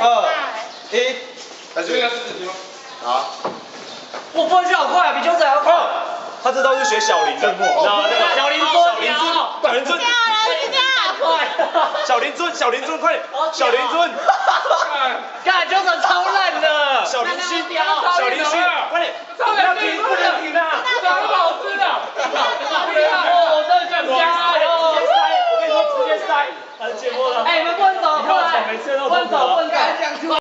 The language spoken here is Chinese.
二一开始啊！我翻车好快，比九仔还要快。他这招是学小林的，小林对？小林尊，小林尊，小林尊，快！小林尊，小林尊，快点！小林尊，哈哈，干！九仔超烂的，小林尊，小林尊，快点！不要停，不要停啊！超好吃的，真的，真的。加油塞！我跟你说，直接塞，很解闷的。哎，你们不能走。